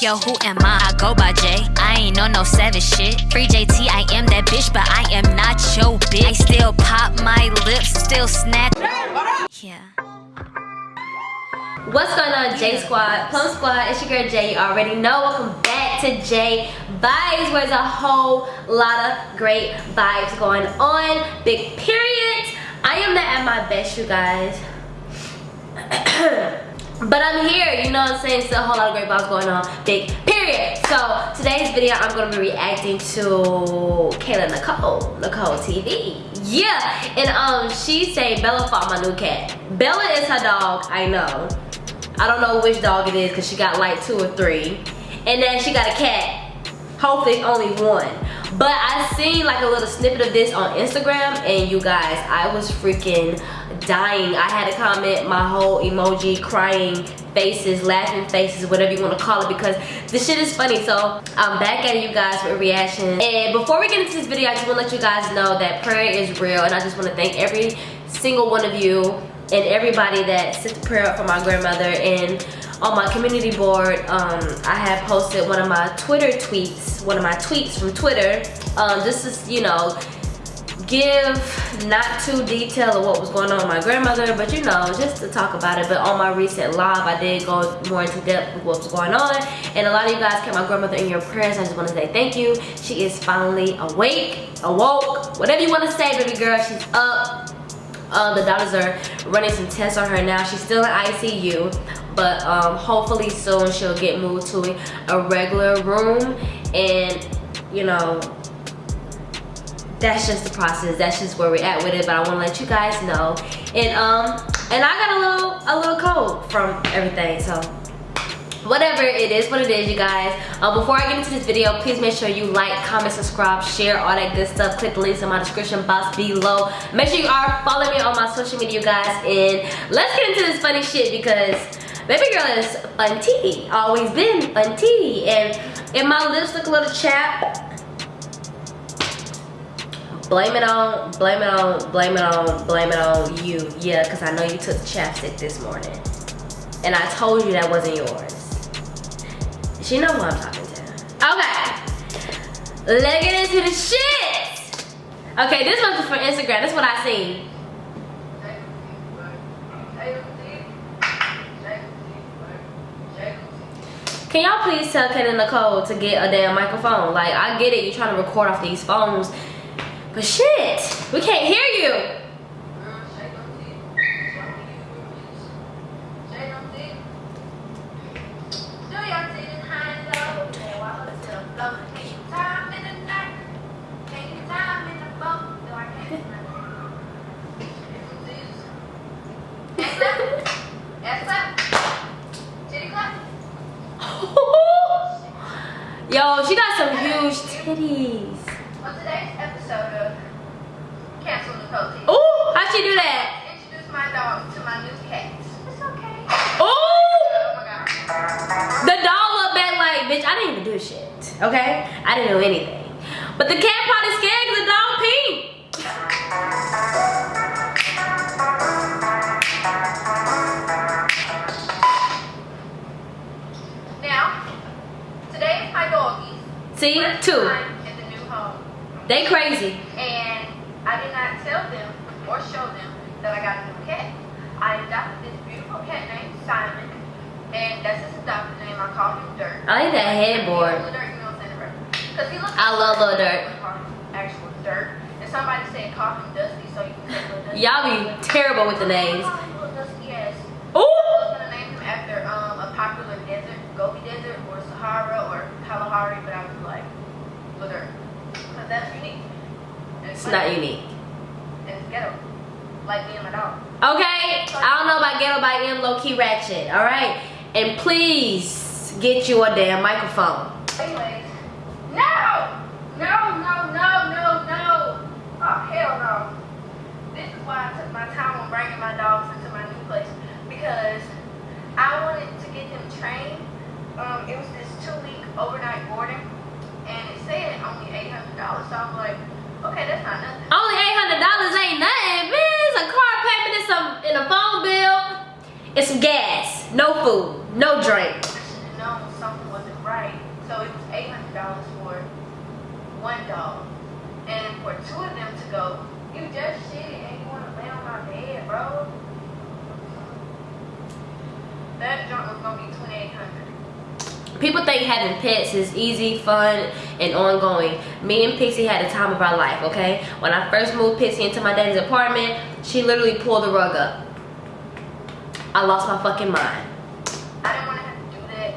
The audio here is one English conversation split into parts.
Yo, who am I? I go by J. I ain't on no savage shit. Free JT, I am that bitch, but I am not your bitch. I still pop my lips, still snap. Yeah. What's going on, J Squad? Plum Squad, it's your girl Jay. You already know. Welcome back to J Vibes, where there's a whole lot of great vibes going on. Big period. I am not at my best, you guys. but I'm here, you know what I'm saying? Still a whole lot of great vibes going on. Big period. So today's video, I'm gonna be reacting to Kayla Nicole, Nicole TV. Yeah, and um, she say Bella fought my new cat. Bella is her dog, I know. I don't know which dog it is because she got like two or three. And then she got a cat. Hopefully only one. But I seen like a little snippet of this on Instagram and you guys, I was freaking dying. I had to comment my whole emoji, crying faces, laughing faces, whatever you want to call it because this shit is funny. So I'm back at you guys with reaction. And before we get into this video, I just want to let you guys know that prayer is real and I just want to thank every single one of you and everybody that sent the prayer up for my grandmother and on my community board um, I have posted one of my Twitter tweets one of my tweets from Twitter um, this is you know give not too detailed of what was going on with my grandmother but you know just to talk about it but on my recent live I did go more into depth with what was going on and a lot of you guys kept my grandmother in your prayers I just want to say thank you she is finally awake awoke whatever you want to say baby girl she's up uh, the doctors are running some tests on her now. She's still in ICU, but um, hopefully soon she'll get moved to a regular room. And, you know, that's just the process. That's just where we're at with it. But I want to let you guys know. And um, and I got a little a little cold from everything. So whatever it is what it is you guys uh, before i get into this video please make sure you like comment subscribe share all that good stuff click the links in my description box below make sure you are following me on my social media you guys and let's get into this funny shit because baby girl is fun tea always been fun tea and if my lips look a little chapped blame it on blame it on blame it on blame it on you yeah because i know you took chapstick this morning and i told you that wasn't yours she know who I'm talking to. Okay. Let's get into the shit. Okay, this one's for Instagram. This is what I see. Can y'all please tell Ken and Nicole to get a damn microphone? Like, I get it, you're trying to record off these phones. But shit, we can't hear you. Yo, she got some huge titties. On today's episode of Kayla Nicole TV. Ooh, do that? Introduce my dog to my new cats. It's okay. Ooh! Oh my god. The dog looked back like, bitch, I didn't even do shit. Okay? I didn't do anything. But the cat probably scared because the dog peed. Now, today is my doggies. See, two. They crazy. And I did not tell them or show them that I got a new cat. I adopted this beautiful cat named Simon. And that's his adopted name. I call him Dirt. I like that headboard. Because he looks I love Little Dirt. Actual Dirt. And somebody said call him Dusty so you can say Little Dusty. Y'all be terrible with the names. Ooh! I was gonna name him after um, a popular desert, Gobi Desert, or Sahara, or Kalahari, but I was like, Ladur. Because that's unique. It's, it's not unique. Ghetto. Like me and my dog. Okay, I don't know about ghetto by M, low key ratchet, alright? And please get you a damn microphone. Anyways, no! No, no, no, no, no! Oh, hell no. This is why I took my time on bringing my dogs into my new place. Because I wanted to get them trained. Um, it was this two-week overnight boarding, and it said only eight hundred dollars. So I'm like, Okay, that's not nothing. Only eight hundred dollars ain't nothing, bitch. A car payment and some in a phone bill it's some gas. No food, no drink. I should have known something wasn't right. So it was eight hundred dollars for one dog, and for two of them to go. You just shit and you want to lay on my bed, bro. That joint was gonna be twenty eight hundred. People think having pets is easy, fun, and ongoing. Me and Pixie had the time of our life, okay? When I first moved Pixie into my daddy's apartment, she literally pulled the rug up. I lost my fucking mind. I didn't want to have to do that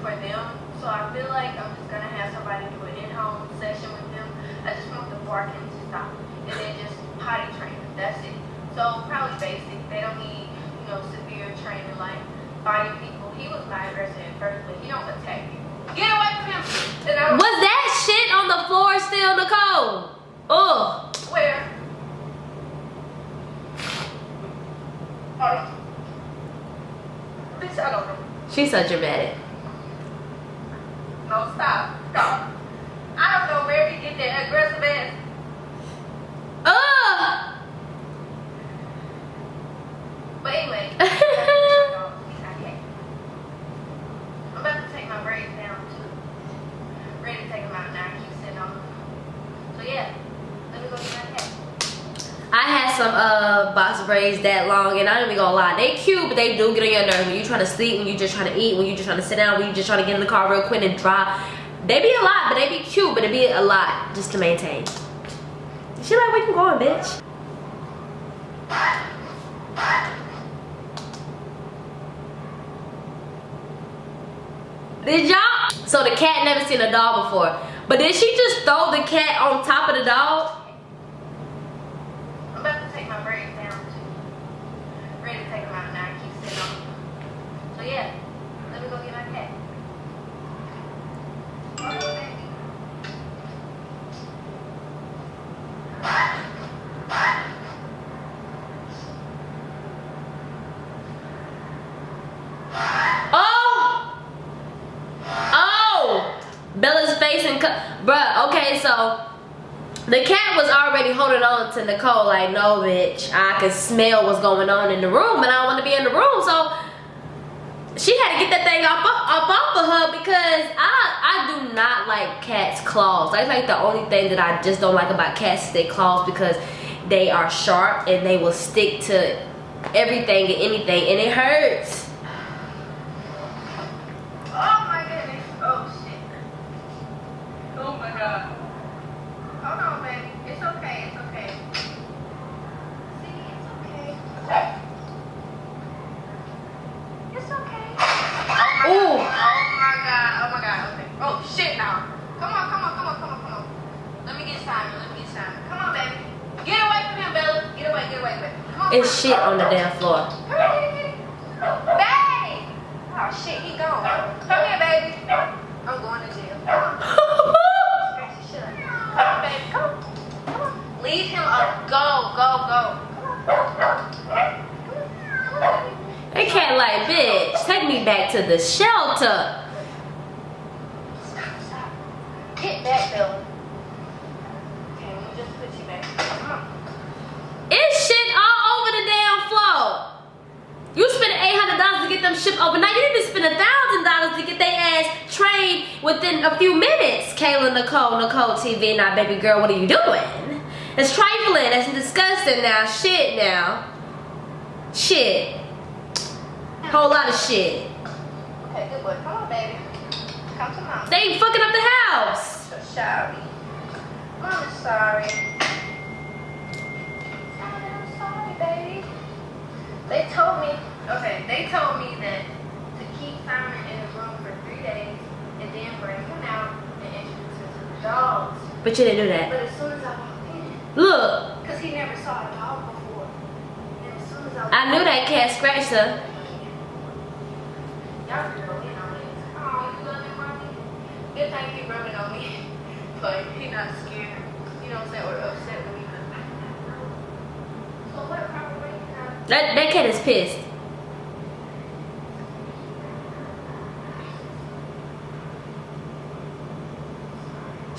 for them, so I feel like I'm just gonna have somebody do an in-home session with them. I just want the barking to stop, and then just potty train them. That's it. So probably basic. They don't need, you know, severe training like fighting people. He was not aggressive at first, but he don't attack people. Get away from him. And I Was that shit on the floor still, Nicole? Ugh. Where? Hold on. Bitch, I don't know. She's so dramatic. No, stop. Stop. I don't know where he get that aggressive ass. Ugh. But anyway. I'm about to take my braids down too. Ready to take them out now. I keep sitting on them. So yeah. Let me go get my cat. I had some uh box braids that long and I don't even gonna lie, they cute, but they do get on your nerves when you're trying to sleep, when you're just trying to eat, when you're just trying to sit down, when you're just trying to get in the car real quick and drive. They be a lot, but they be cute, but it be a lot just to maintain. She like, where you going, bitch? Did y'all? So the cat never seen a dog before. But did she just throw the cat on top of the dog? I'm about to take my braids down too. Ready to take them out now. I keep sitting on them. So yeah. Let me go get my baby. Oh! Oh! Bella's face and cut. Bruh, okay, so the cat was already holding on to Nicole like, no, bitch. I could smell what's going on in the room and I want to be in the room. So she had to get that thing up, up off of her because I I do not like cats' claws. That's like the only thing that I just don't like about cats is their claws because they are sharp and they will stick to everything and anything and it hurts. Oh my goodness. Oh shit. Oh my god. Hold on, baby. It's okay. It's okay. See, it's okay. It's okay. Oh my Ooh. god. Oh my god. Oh my god. Okay. Oh shit now. Come on, come on, come on, come on, come on. Let me get Simon. Let me get Simon. Come on, baby. Get away from him, Bella. Get away, get away, baby. Come on. It's shit on the damn floor. Hurry, get it, get it. Babe! Oh shit, he gone. Come here, baby. I'm going to jail. Come on. Scratch the shit out of me. Come on, baby. Come. Come on. Leave him up. Go, go, go. Come on. Come on, baby. They can't like, bitch, take me back to the shelter. Stop, stop. Hit that, Bill. Okay, let me just put you back. Come on. It's shit all over the damn floor. You spent eight hundred dollars to get them overnight. You need to spend a thousand dollars to get their ass trained within a few minutes. Kayla Nicole, Nicole TV, now baby girl, what are you doing? It's trifling. That's disgusting now. Shit now. Shit. Whole lot of shit. Okay, good boy. Come on, baby. Come to mom. They ain't fucking up the house. So sorry. Is sorry. I'm sorry, baby. They told me, okay, they told me that to keep Simon in the room for three days and then bring him out and introduce him to the dogs. But you didn't do that. But as soon as I walked in, Look, because he never saw a dog before, and as soon as I I knew that cat scratched her. Y'all in on it. Oh, you love him, mommy? Good thing he rubbing on me. But he not scared. You know what I'm saying? Or upset with me. So what proper way can I That that cat is pissed.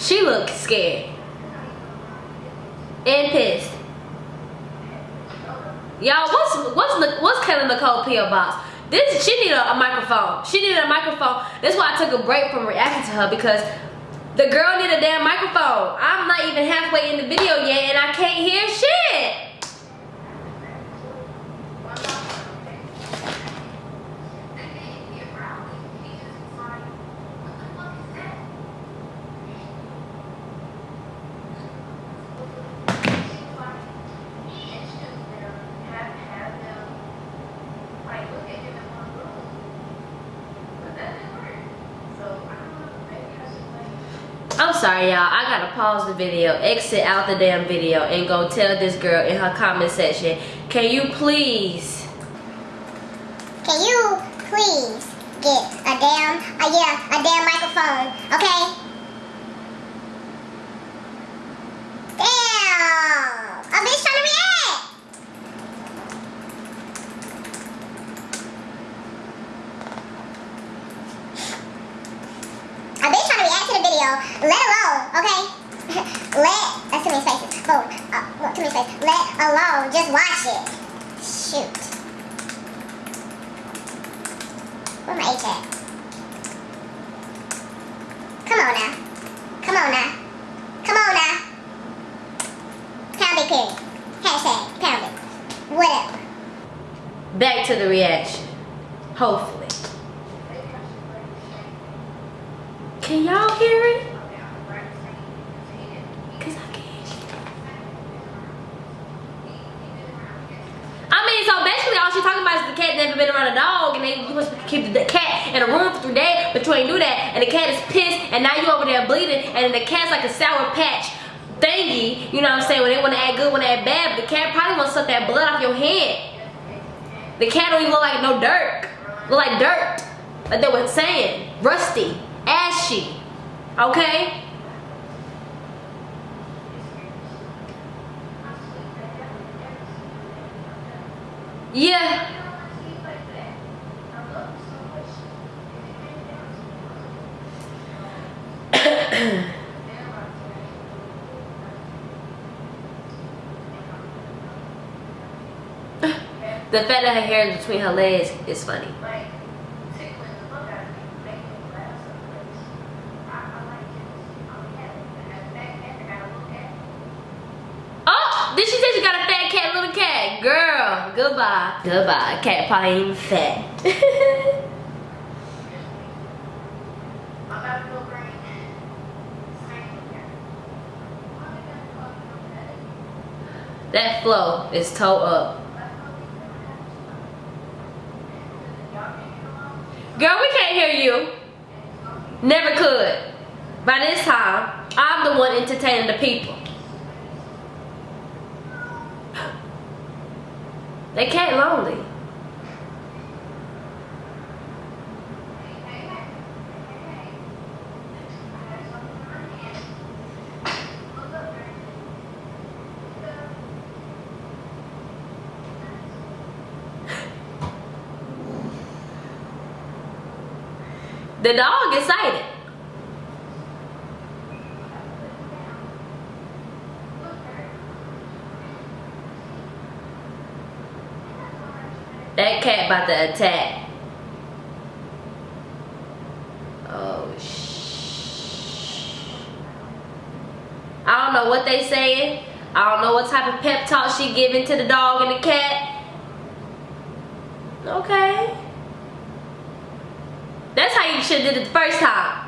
She looked scared and pissed. Y'all, what's what's what's Kayla Nicole PO box? This she needed a, a microphone. She needed a microphone. That's why I took a break from reacting to her because The girl need a damn microphone. I'm not even halfway in the video yet and I can't hear shit. I'm sorry, y'all. I gotta pause the video, exit out the damn video, and go tell this girl in her comment section, can you please? Can you please get a damn, uh, yeah, a damn microphone, okay? Damn! A bitch trying to react! A bitch trying to react to the video, let alone, okay? let, that's too many spaces. Boom. Uh, too many spaces. Let alone just watch it. Shoot. Where my H at? Come on now. Come on now. Come on now. Pound it period. Hashtag pound it. Whatever. Back to the reaction. Hopefully. Can y'all hear it? Cause I can't. I mean, so basically all she's talking about is the cat never been around a dog and they you to keep the cat in a room for three days, but you ain't do that. And the cat is pissed and now you over there bleeding and the cat's like a sour patch thingy, you know what I'm saying, when they want to act good, when they act bad, but the cat probably want to suck that blood off your hand. The cat don't even look like no dirt. Look like dirt. Like they were saying. Rusty. Okay? Yeah. The fact that her hair is between her legs is funny. Oh, did she say she got a fat cat, little cat? Goodbye. Goodbye. Cat probably ain't even fat. that flow is toe up. Girl, we can't hear you. Never could. By this time, I'm the one entertaining the people. They can't lonely. The dog is excited. That cat about to attack. Oh shh. I don't know what they saying. I don't know what type of pep talk she giving to the dog and the cat. Okay. That's how you should have did it the first time.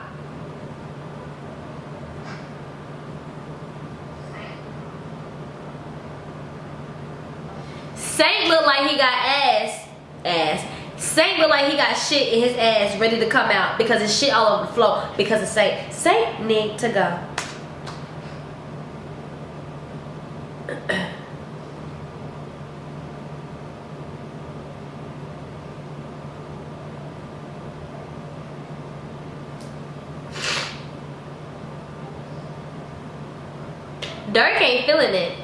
Saint look like he got ass. Ass. Saint look like he got shit in his ass ready to come out because it's shit all over the floor because of Saint. Saint need to go. Dirt ain't feeling it.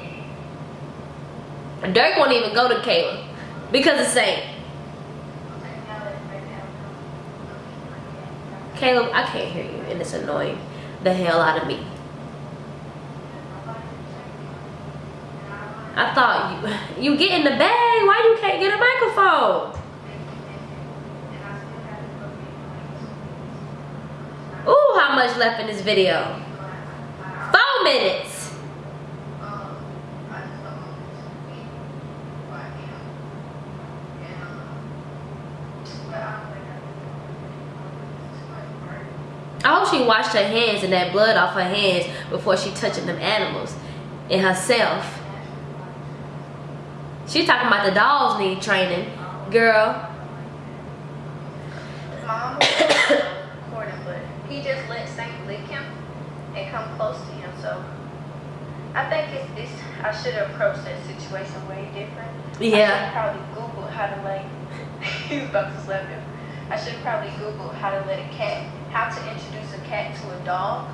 Dirt won't even go to Kayla because it's Saint. Caleb, I can't hear you and it's annoying the hell out of me. I thought you you get in the bag, why you can't get a microphone? Ooh, how much left in this video. Four minutes. Um, I just don't want this to be who I am. And, um, but I don't think I can do it. It's too much work. I hope she washed her hands and that blood off her hands before she touching them animals and herself. She talking about the dogs need training. Girl, Mom recording, but he just let Saint lick him and come close to him. So I think it's, it's I should have approached that situation way different. I should Yeah. have probably Googled how to like. he was about to slap him. I should probably Googled how to let a cat, how to introduce a cat to a dog,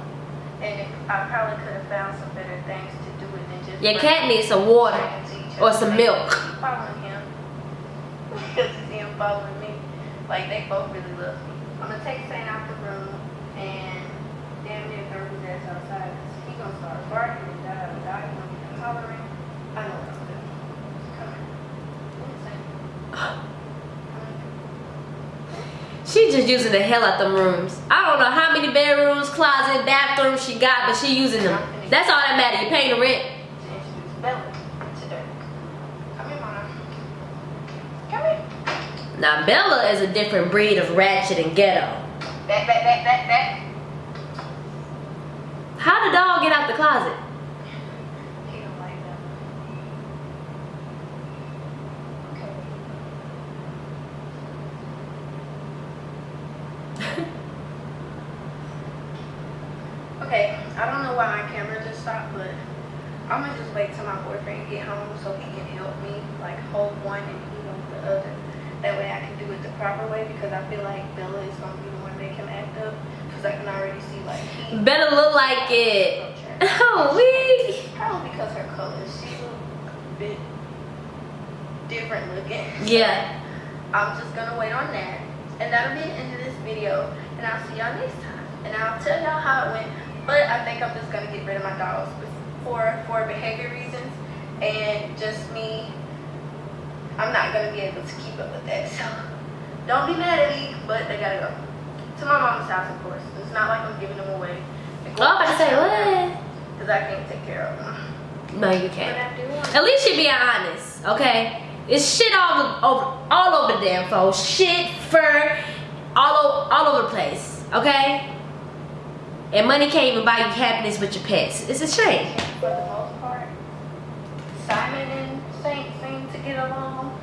and if, I probably could have found some better things to do it than just. your cat needs some water them to each or some milk. following him because see him following me. Like they both really love me. I'm gonna take Saint out the room and damn near throw his ass outside. 'cause He gonna start barking and die and die. He gonna be hollering. I know what I'm doing. Come here. Come here, Saint. Come here. She just using the hell out them rooms. I don't know how many bedrooms, closet, bathrooms she got, but she using them. That's all that matter. You paying the rent. Now Bella is a different breed of ratchet and ghetto. Back, back, back, back, back. How the dog get out the closet? He don't like that. Okay. okay, I don't know why my camera just stopped, but I'm gonna just wait till my boyfriend get home so he can help me, like hold one and he hold the other. That way I can do it the proper way because I feel like Bella is gonna be the one make him act up because I can already see like he. Better look like it. Oh, we. Probably because her color. She's a bit different looking. Yeah. I'm just gonna wait on that. And that'll be the end of this video. And I'll see y'all next time. And I'll tell y'all how it went. But I think I'm just gonna get rid of my dogs for for behavior reasons and just me. I'm not gonna be able to keep up with that. So don't be mad at me, but they gotta go. To my mom's house, of course. It's not like I'm giving them away. Oh, I'm about to say what? Because I can't take care of them. No, you can't. I do want At least she being honest, okay? It's shit all over, all over the damn phone. Shit, fur, all over, all over the place, okay? And money can't even buy you happiness with your pets. It's a shame. for the most part. Simon and Saint seem to get along.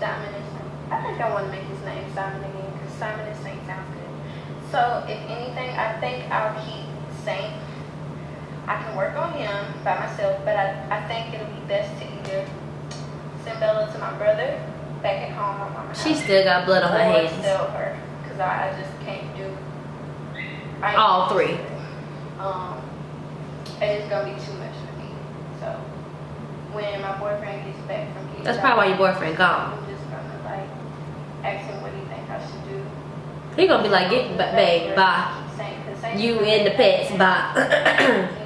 Simon and Saint. I think I want to make his name Simon again because Simon and Saint sounds good. So if anything, I think I'll keep Saint. I can work on him by myself, but I, I think it'll be best to either send Bella to my brother back at home at mama's She house, still got blood on her hands. sell her because I, I just can't do I All three. um, it's gonna be too much for me. So when my boyfriend gets back from getting That's probably why your boyfriend gone. I'm just gonna like ask him what he think I should do. He gonna be like, get, ba- babe, bye. You and the pets, bye.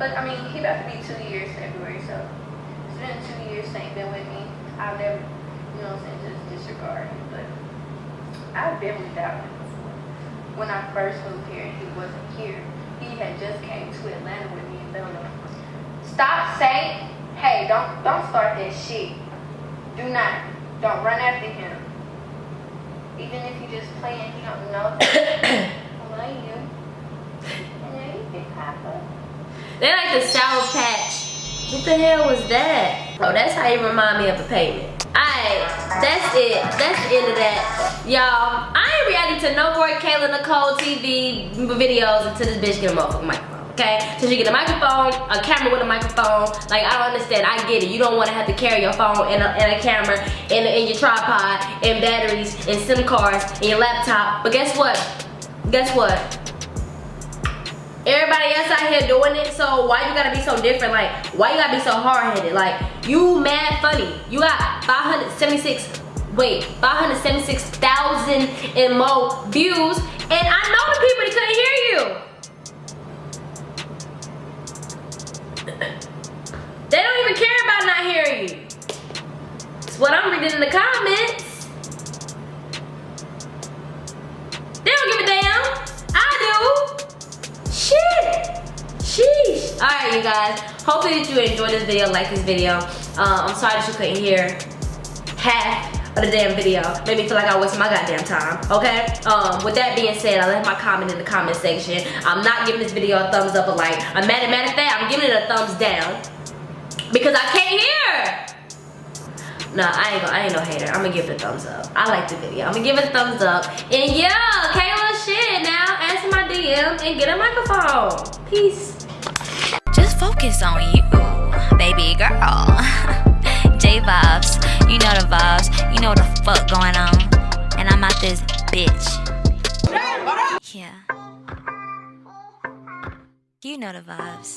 But I mean, he about to be two years February, so it's been two years Saint been with me. I've never, you know what I'm saying, just disregard him. But I've been without him before. When I first moved here and he wasn't here, he had just came to Atlanta with me and Bella. Stop saying, hey, don't don't start that shit. Do not. Don't run after him. Even if you just playing, he don't know. Love you. And then you can papa. They like the Sour Patch. What the hell was that? Oh, that's how you remind me of a payment. Alright, that's it. That's the end of that. Y'all, I ain't reacting to no more Kayla Nicole TV videos until this bitch get a motherfucking microphone. Okay? So you get a microphone, a camera with a microphone. Like, I don't understand. I get it. You don't want to have to carry your phone and a, and a camera and, and your tripod and batteries and SIM cards and your laptop. But guess what? Guess what? Everybody else out here doing it, so why you gotta be so different? Like, why you gotta be so hard-headed? Like, you mad funny. You got 576, wait, 576,000 and more views, and I know the people that couldn't hear you. They don't even care about not hearing you. It's what I'm reading in the comments. They don't give a damn. I do. Shit. Sheesh. All right, you guys. Hopefully that you enjoyed this video, like this video. Uh, I'm sorry that you couldn't hear half of the damn video. Made me feel like I wasted my goddamn time, okay? Um, with that being said, I left my comment in the comment section. I'm not giving this video a thumbs up or like. I'm mad at matter of fact, I'm giving it a thumbs down. Because I can't hear. Nah, I ain't, gonna, I ain't no hater. I'm gonna give it a thumbs up. I like the video. I'm gonna give it a thumbs up. And yeah, Kayla shit now. Answer my DM and get a microphone. Peace. Just focus on you, baby girl. J vibes, you know the vibes, you know what the fuck going on. And I'm out this bitch. Yeah. You know the vibes.